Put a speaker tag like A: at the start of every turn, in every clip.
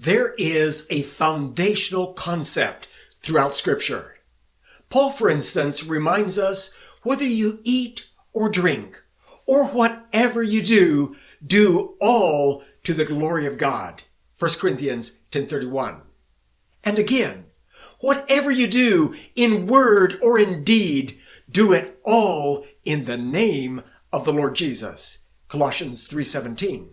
A: There is a foundational concept throughout Scripture. Paul, for instance, reminds us whether you eat or drink, or whatever you do, do all to the glory of God. 1 Corinthians 10.31. And again, whatever you do in word or in deed, do it all in the name of the Lord Jesus. Colossians 3.17.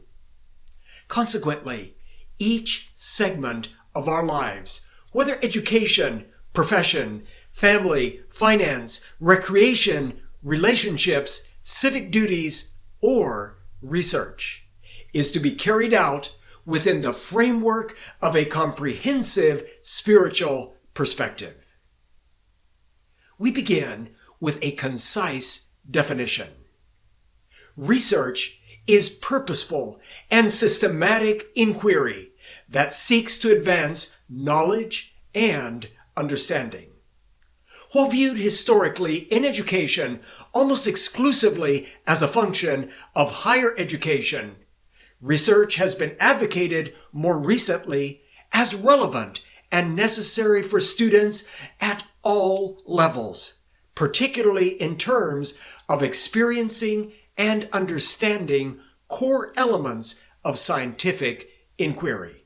A: Consequently, each segment of our lives, whether education, profession, family, finance, recreation, relationships, civic duties, or research, is to be carried out within the framework of a comprehensive spiritual perspective. We begin with a concise definition. Research is purposeful and systematic inquiry that seeks to advance knowledge and understanding. While viewed historically in education almost exclusively as a function of higher education, research has been advocated more recently as relevant and necessary for students at all levels, particularly in terms of experiencing and understanding core elements of scientific inquiry.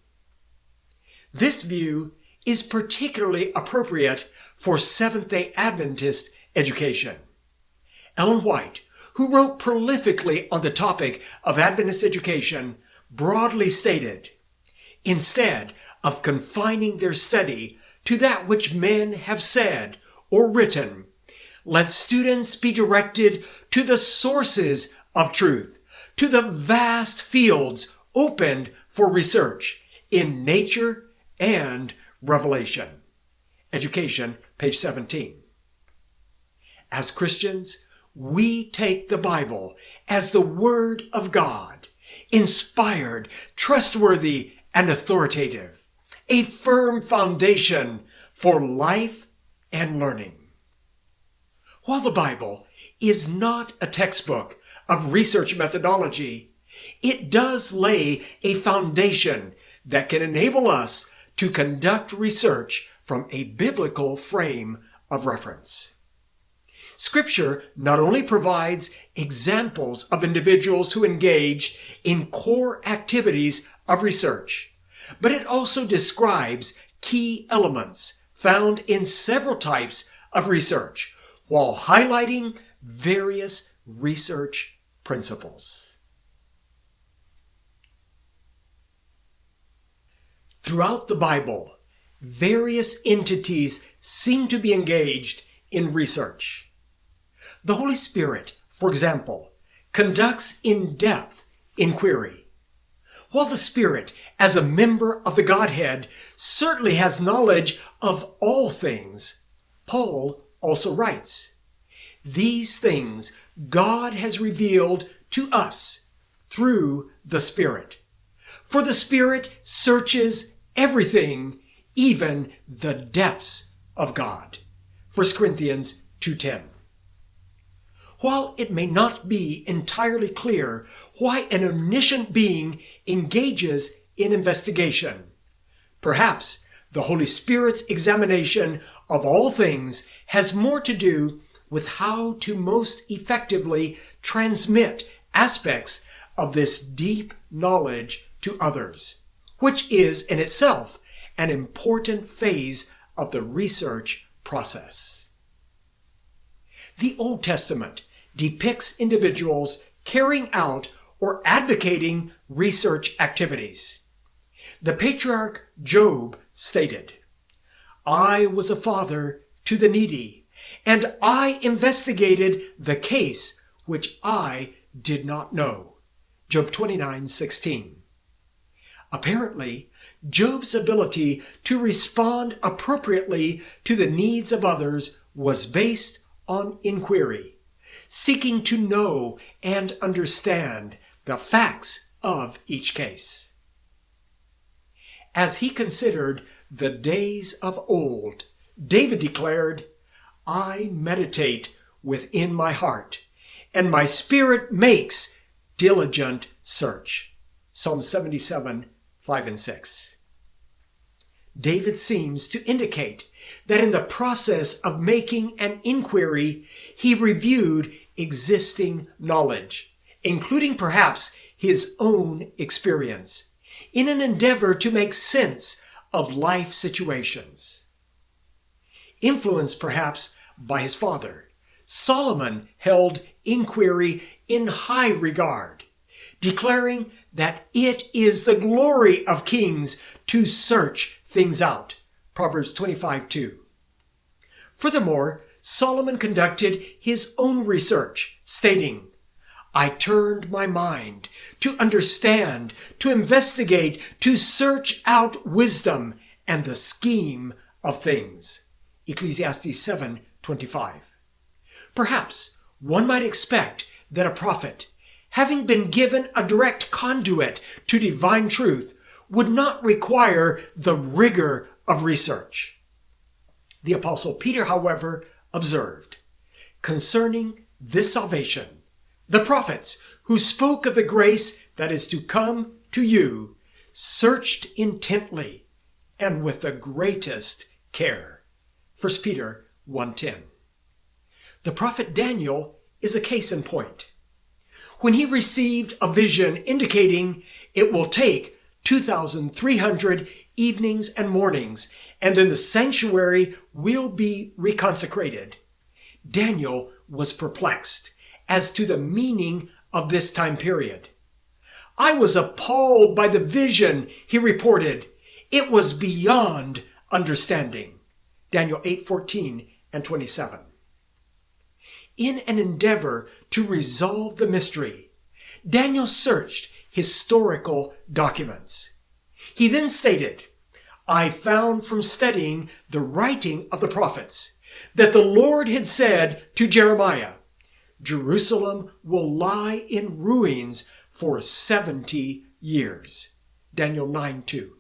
A: This view is particularly appropriate for Seventh-day Adventist education. Ellen White, who wrote prolifically on the topic of Adventist education, broadly stated, instead of confining their study to that which men have said or written, let students be directed to the sources of truth, to the vast fields opened for research in nature and revelation. Education, page 17. As Christians, we take the Bible as the Word of God, inspired, trustworthy, and authoritative, a firm foundation for life and learning. While the Bible is not a textbook of research methodology, it does lay a foundation that can enable us to conduct research from a biblical frame of reference. Scripture not only provides examples of individuals who engaged in core activities of research, but it also describes key elements found in several types of research while highlighting various research principles. Throughout the Bible, various entities seem to be engaged in research. The Holy Spirit, for example, conducts in-depth inquiry. While the Spirit, as a member of the Godhead, certainly has knowledge of all things, Paul also writes, These things God has revealed to us through the Spirit. For the Spirit searches everything, even the depths of God. 1 Corinthians 2.10 While it may not be entirely clear why an omniscient being engages in investigation, perhaps the Holy Spirit's examination of all things has more to do with how to most effectively transmit aspects of this deep knowledge to others, which is in itself an important phase of the research process. The Old Testament depicts individuals carrying out or advocating research activities. The patriarch Job stated, I was a father to the needy, and I investigated the case which I did not know. Job 29, 16. Apparently, Job's ability to respond appropriately to the needs of others was based on inquiry, seeking to know and understand the facts of each case. As he considered the days of old, David declared, I meditate within my heart, and my spirit makes diligent search. Psalm 77, 5 and 6. David seems to indicate that in the process of making an inquiry, he reviewed existing knowledge, including perhaps his own experience, in an endeavor to make sense of life situations. Influenced perhaps by his father, Solomon held inquiry in high regard, declaring that it is the glory of kings to search things out. Proverbs 25 2. Furthermore, Solomon conducted his own research, stating, I turned my mind to understand, to investigate, to search out wisdom and the scheme of things. Ecclesiastes 7:25. Perhaps one might expect that a prophet, having been given a direct conduit to divine truth, would not require the rigor of research. The apostle Peter, however, observed, concerning this salvation, the prophets who spoke of the grace that is to come to you searched intently and with the greatest care. 1 Peter 1:10. The prophet Daniel is a case in point. When he received a vision indicating it will take 2,300 evenings and mornings, and then the sanctuary will be reconsecrated, Daniel was perplexed as to the meaning of this time period. I was appalled by the vision, he reported. It was beyond understanding. Daniel 8 14 and 27. In an endeavor to resolve the mystery, Daniel searched historical documents. He then stated, I found from studying the writing of the prophets that the Lord had said to Jeremiah, Jerusalem will lie in ruins for 70 years. Daniel 9 2.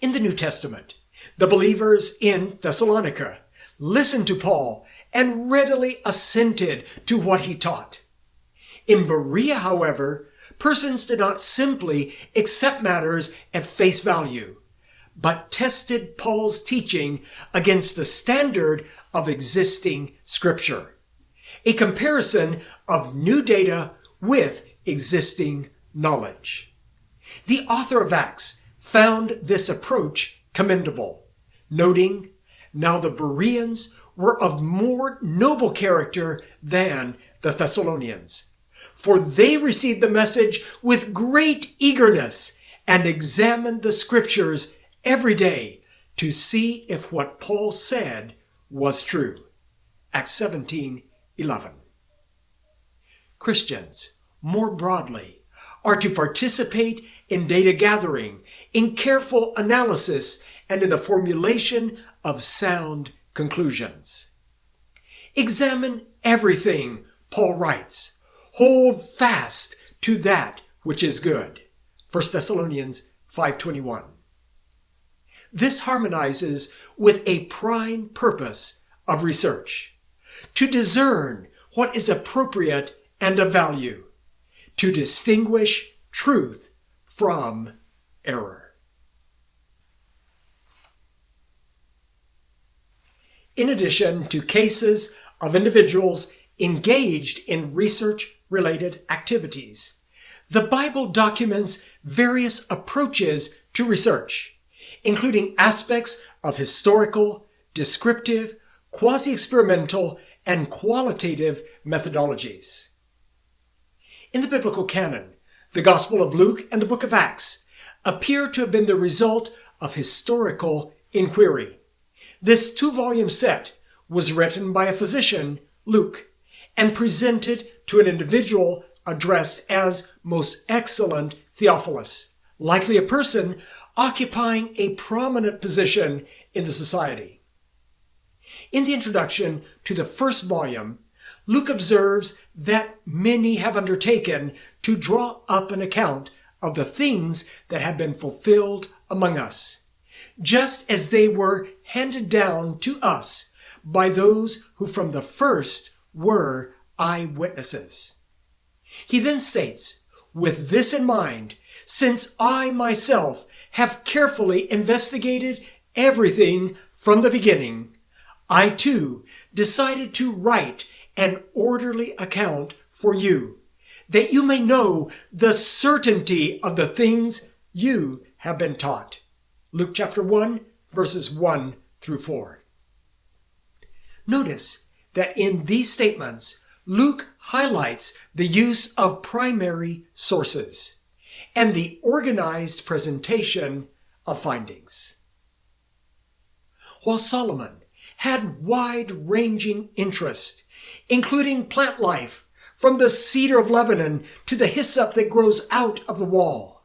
A: In the New Testament, the believers in Thessalonica listened to Paul and readily assented to what he taught. In Berea, however, persons did not simply accept matters at face value, but tested Paul's teaching against the standard of existing scripture a comparison of new data with existing knowledge. The author of Acts found this approach commendable, noting, Now the Bereans were of more noble character than the Thessalonians, for they received the message with great eagerness and examined the scriptures every day to see if what Paul said was true. Acts 17 11. Christians, more broadly, are to participate in data gathering, in careful analysis, and in the formulation of sound conclusions. Examine everything, Paul writes. Hold fast to that which is good. 1 Thessalonians 5:21. This harmonizes with a prime purpose of research to discern what is appropriate and of value, to distinguish truth from error. In addition to cases of individuals engaged in research related activities, the Bible documents various approaches to research, including aspects of historical, descriptive, quasi experimental, and qualitative methodologies. In the biblical canon, the Gospel of Luke and the book of Acts appear to have been the result of historical inquiry. This two volume set was written by a physician, Luke, and presented to an individual addressed as Most Excellent Theophilus, likely a person occupying a prominent position in the society. In the introduction to the first volume, Luke observes that many have undertaken to draw up an account of the things that have been fulfilled among us, just as they were handed down to us by those who from the first were eyewitnesses. He then states, with this in mind, since I myself have carefully investigated everything from the beginning, I too decided to write an orderly account for you, that you may know the certainty of the things you have been taught. Luke chapter 1, verses 1 through 4. Notice that in these statements, Luke highlights the use of primary sources and the organized presentation of findings. While Solomon had wide ranging interest, including plant life from the cedar of Lebanon to the hyssop that grows out of the wall,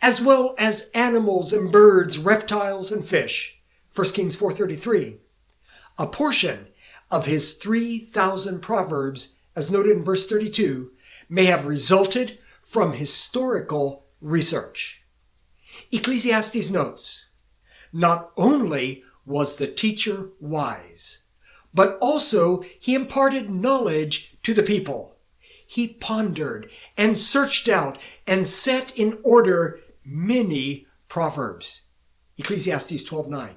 A: as well as animals and birds, reptiles and fish. 1 Kings 4:33. A portion of his 3000 proverbs as noted in verse 32 may have resulted from historical research. Ecclesiastes notes, not only was the teacher wise, but also he imparted knowledge to the people. He pondered and searched out and set in order many proverbs. Ecclesiastes 12:9.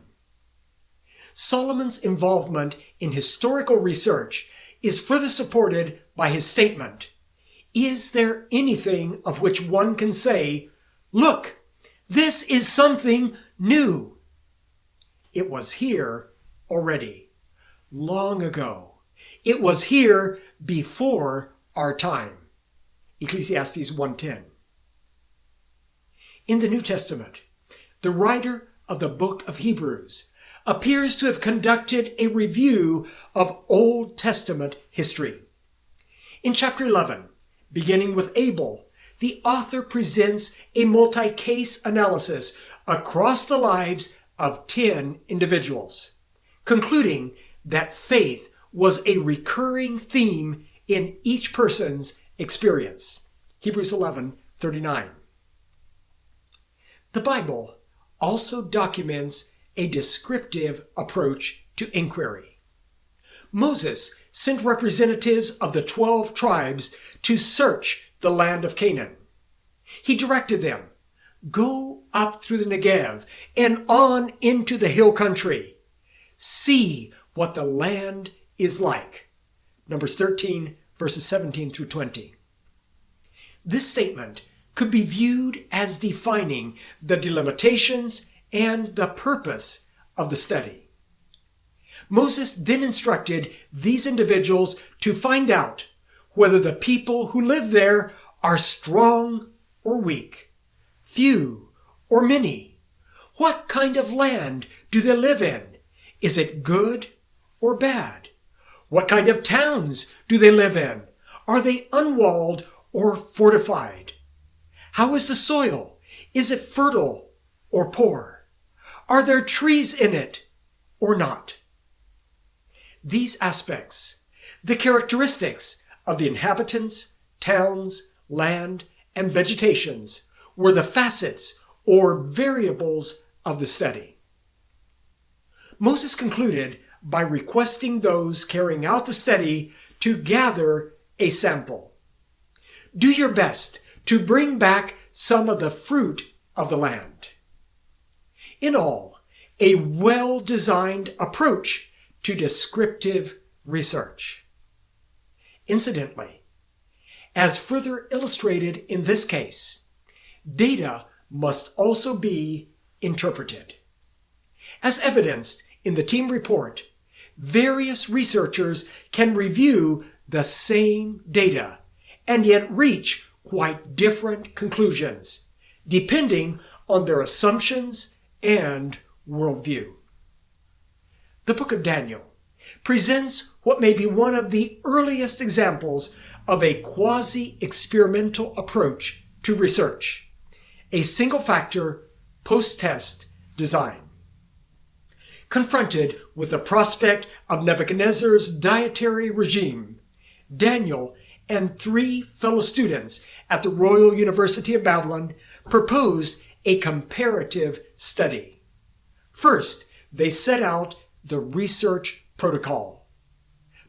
A: Solomon's involvement in historical research is further supported by his statement. Is there anything of which one can say, look, this is something new? It was here already, long ago. It was here before our time. Ecclesiastes 1:10. In the New Testament, the writer of the book of Hebrews appears to have conducted a review of Old Testament history. In chapter 11, beginning with Abel, the author presents a multi-case analysis across the lives of 10 individuals, concluding that faith was a recurring theme in each person's experience. Hebrews 11, 39. The Bible also documents a descriptive approach to inquiry. Moses sent representatives of the 12 tribes to search the land of Canaan. He directed them, go up through the Negev and on into the hill country. See what the land is like. Numbers 13 verses 17 through 20. This statement could be viewed as defining the delimitations and the purpose of the study. Moses then instructed these individuals to find out whether the people who live there are strong or weak, few or many. What kind of land do they live in? Is it good or bad? What kind of towns do they live in? Are they unwalled or fortified? How is the soil? Is it fertile or poor? Are there trees in it or not? These aspects, the characteristics of the inhabitants, towns, land, and vegetations, were the facets or variables of the study. Moses concluded by requesting those carrying out the study to gather a sample. Do your best to bring back some of the fruit of the land. In all, a well-designed approach to descriptive research. Incidentally, as further illustrated in this case, data must also be interpreted. As evidenced in the team report, various researchers can review the same data and yet reach quite different conclusions, depending on their assumptions and worldview. The book of Daniel presents what may be one of the earliest examples of a quasi-experimental approach to research, a single-factor post-test design. Confronted with the prospect of Nebuchadnezzar's dietary regime, Daniel and three fellow students at the Royal University of Babylon proposed a comparative study. First, they set out the research protocol.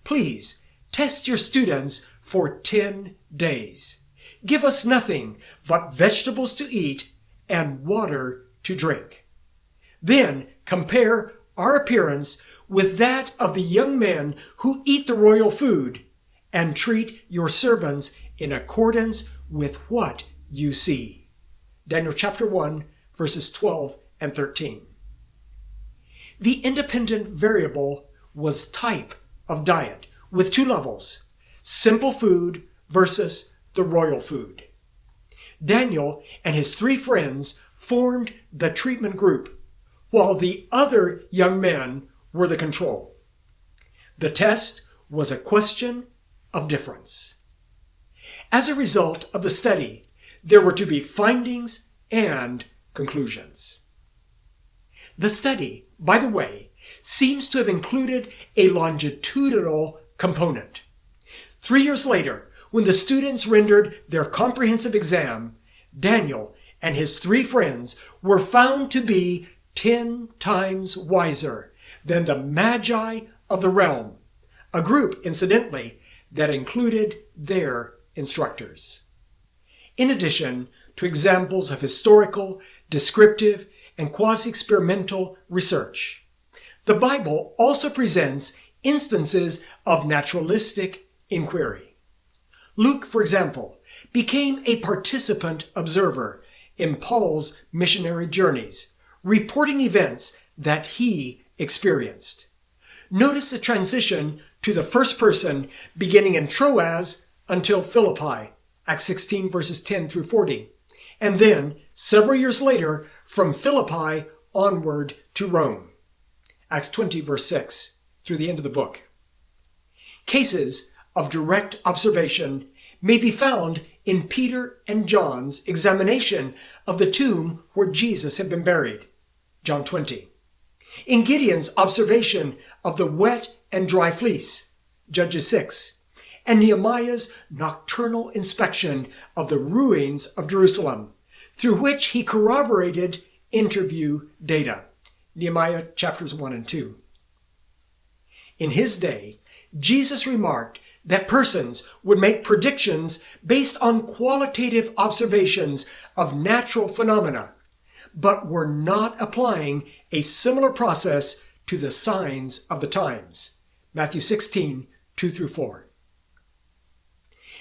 A: Please test your students for 10 days. Give us nothing but vegetables to eat and water to drink. Then compare our appearance with that of the young men who eat the royal food, and treat your servants in accordance with what you see. Daniel chapter 1, verses 12 and 13. The independent variable was type of diet with two levels simple food versus the royal food. Daniel and his three friends formed the treatment group, while the other young men were the control. The test was a question of difference. As a result of the study, there were to be findings and conclusions. The study, by the way, seems to have included a longitudinal component. Three years later, when the students rendered their comprehensive exam, Daniel and his three friends were found to be ten times wiser than the Magi of the realm, a group, incidentally, that included their instructors. In addition to examples of historical, descriptive, and quasi-experimental research, the Bible also presents instances of naturalistic inquiry. Luke, for example, became a participant observer in Paul's missionary journeys, reporting events that he experienced. Notice the transition to the first person beginning in Troas until Philippi, Acts 16 verses 10 through 40. And then, several years later, from Philippi onward to Rome, Acts 20 verse 6 through the end of the book. Cases of direct observation may be found in Peter and John's examination of the tomb where Jesus had been buried, John 20 in Gideon's observation of the wet and dry fleece, Judges 6, and Nehemiah's nocturnal inspection of the ruins of Jerusalem, through which he corroborated interview data, Nehemiah chapters 1 and 2. In his day, Jesus remarked that persons would make predictions based on qualitative observations of natural phenomena but were not applying a similar process to the signs of the times. Matthew 16, 2 through 4.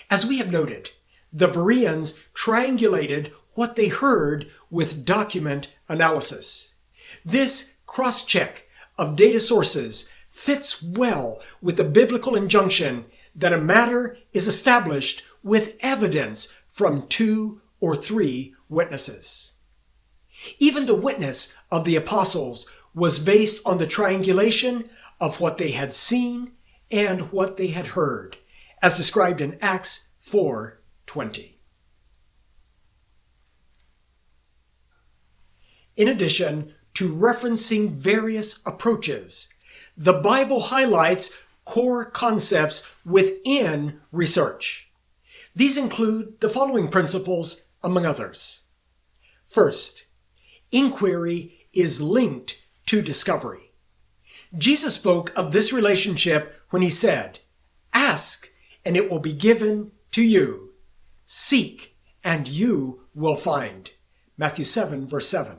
A: As we have noted, the Bereans triangulated what they heard with document analysis. This cross-check of data sources fits well with the biblical injunction that a matter is established with evidence from two or three witnesses. Even the witness of the apostles was based on the triangulation of what they had seen and what they had heard, as described in Acts 4:20. In addition to referencing various approaches, the Bible highlights core concepts within research. These include the following principles, among others. First, inquiry is linked to discovery. Jesus spoke of this relationship when he said, Ask and it will be given to you. Seek and you will find. Matthew 7 verse 7.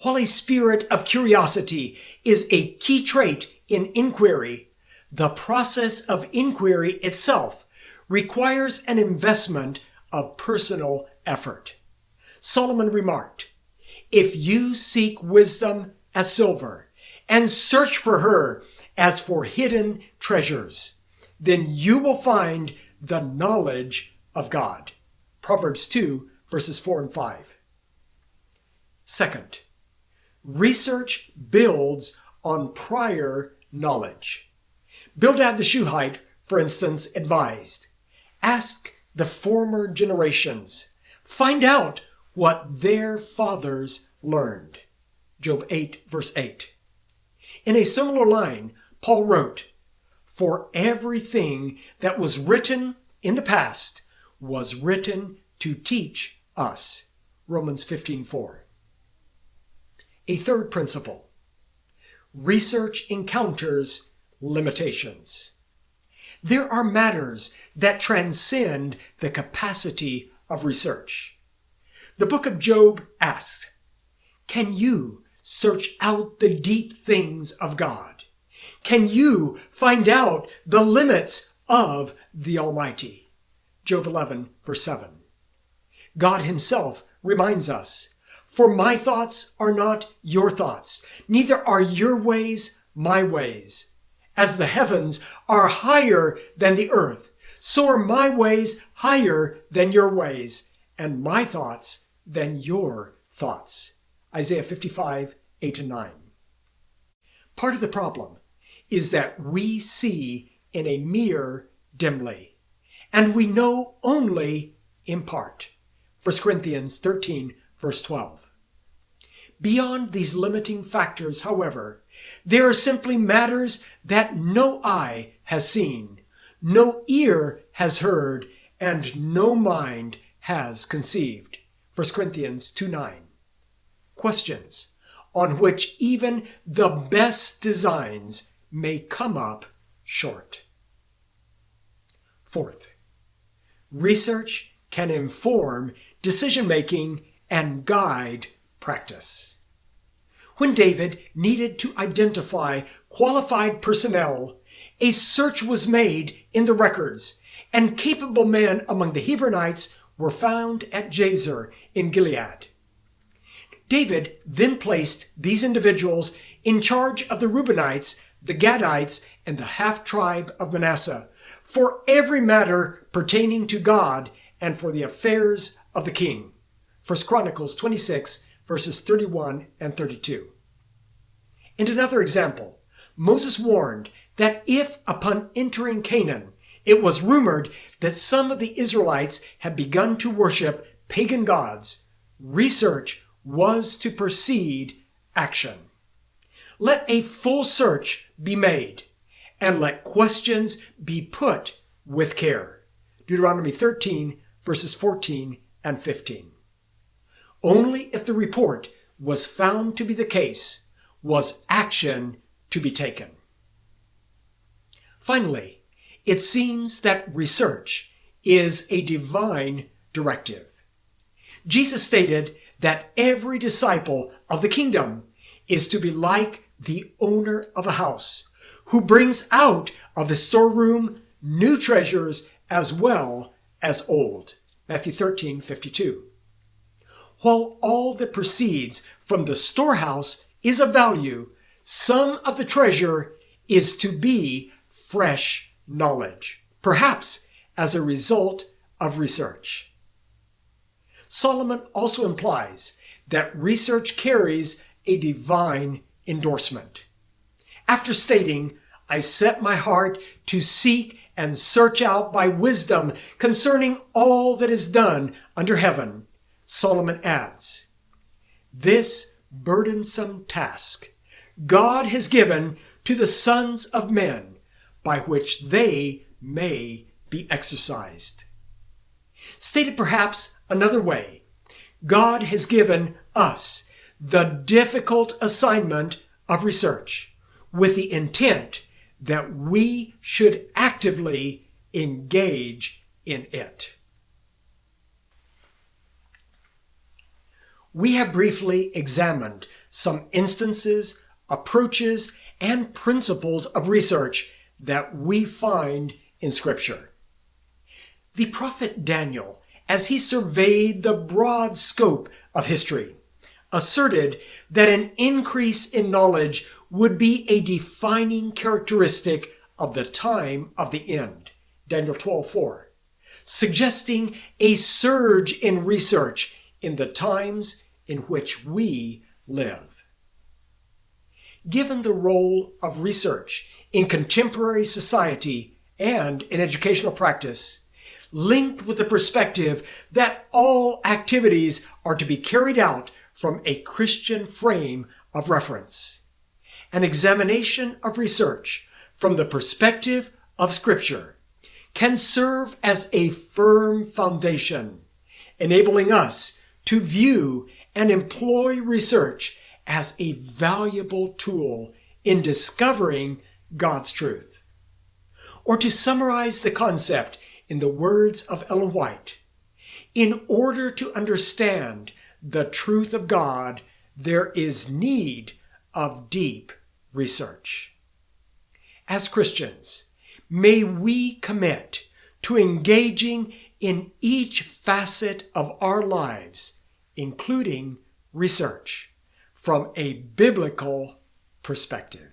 A: While a spirit of curiosity is a key trait in inquiry, the process of inquiry itself requires an investment of personal effort. Solomon remarked, if you seek wisdom as silver and search for her as for hidden treasures, then you will find the knowledge of God. Proverbs 2 verses 4 and 5. Second, research builds on prior knowledge. Bildad the Shuhite, for instance, advised, ask the former generations. Find out what their fathers learned. Job 8, verse 8. In a similar line, Paul wrote, For everything that was written in the past was written to teach us. Romans 15, 4. A third principle. Research encounters limitations. There are matters that transcend the capacity of research. The book of Job asks, Can you search out the deep things of God? Can you find out the limits of the Almighty? Job 11, verse 7. God Himself reminds us, For my thoughts are not your thoughts, neither are your ways my ways. As the heavens are higher than the earth, so are my ways higher than your ways, and my thoughts than your thoughts. Isaiah 55, 8 and 9. Part of the problem is that we see in a mirror dimly, and we know only in part. 1 Corinthians 13, verse 12. Beyond these limiting factors, however, there are simply matters that no eye has seen, no ear has heard, and no mind has conceived. 1 Corinthians 2 9. Questions on which even the best designs may come up short. Fourth, research can inform decision making and guide practice. When David needed to identify qualified personnel, a search was made in the records, and capable men among the Hebronites were found at Jazer in Gilead. David then placed these individuals in charge of the Reubenites, the Gadites, and the half tribe of Manasseh for every matter pertaining to God and for the affairs of the king. 1 Chronicles 26, verses 31 and 32. And another example, Moses warned that if upon entering Canaan it was rumored that some of the Israelites had begun to worship pagan gods, research was to precede action. Let a full search be made, and let questions be put with care. Deuteronomy 13, verses 14 and 15. Only if the report was found to be the case was action to be taken. Finally, it seems that research is a divine directive. Jesus stated that every disciple of the kingdom is to be like the owner of a house who brings out of his storeroom new treasures as well as old. Matthew 13, 52. While all that proceeds from the storehouse is of value, some of the treasure is to be fresh knowledge, perhaps as a result of research. Solomon also implies that research carries a divine endorsement. After stating, I set my heart to seek and search out by wisdom concerning all that is done under heaven, Solomon adds, This burdensome task God has given to the sons of men by which they may be exercised. Stated perhaps another way, God has given us the difficult assignment of research with the intent that we should actively engage in it. We have briefly examined some instances, approaches, and principles of research that we find in Scripture. The prophet Daniel, as he surveyed the broad scope of history, asserted that an increase in knowledge would be a defining characteristic of the time of the end. Daniel 12:4, suggesting a surge in research in the times in which we live. Given the role of research in contemporary society and in educational practice, linked with the perspective that all activities are to be carried out from a Christian frame of reference. An examination of research from the perspective of Scripture can serve as a firm foundation, enabling us to view and employ research as a valuable tool in discovering God's truth. Or to summarize the concept in the words of Ellen White, in order to understand the truth of God, there is need of deep research. As Christians, may we commit to engaging in each facet of our lives, including research, from a biblical perspective.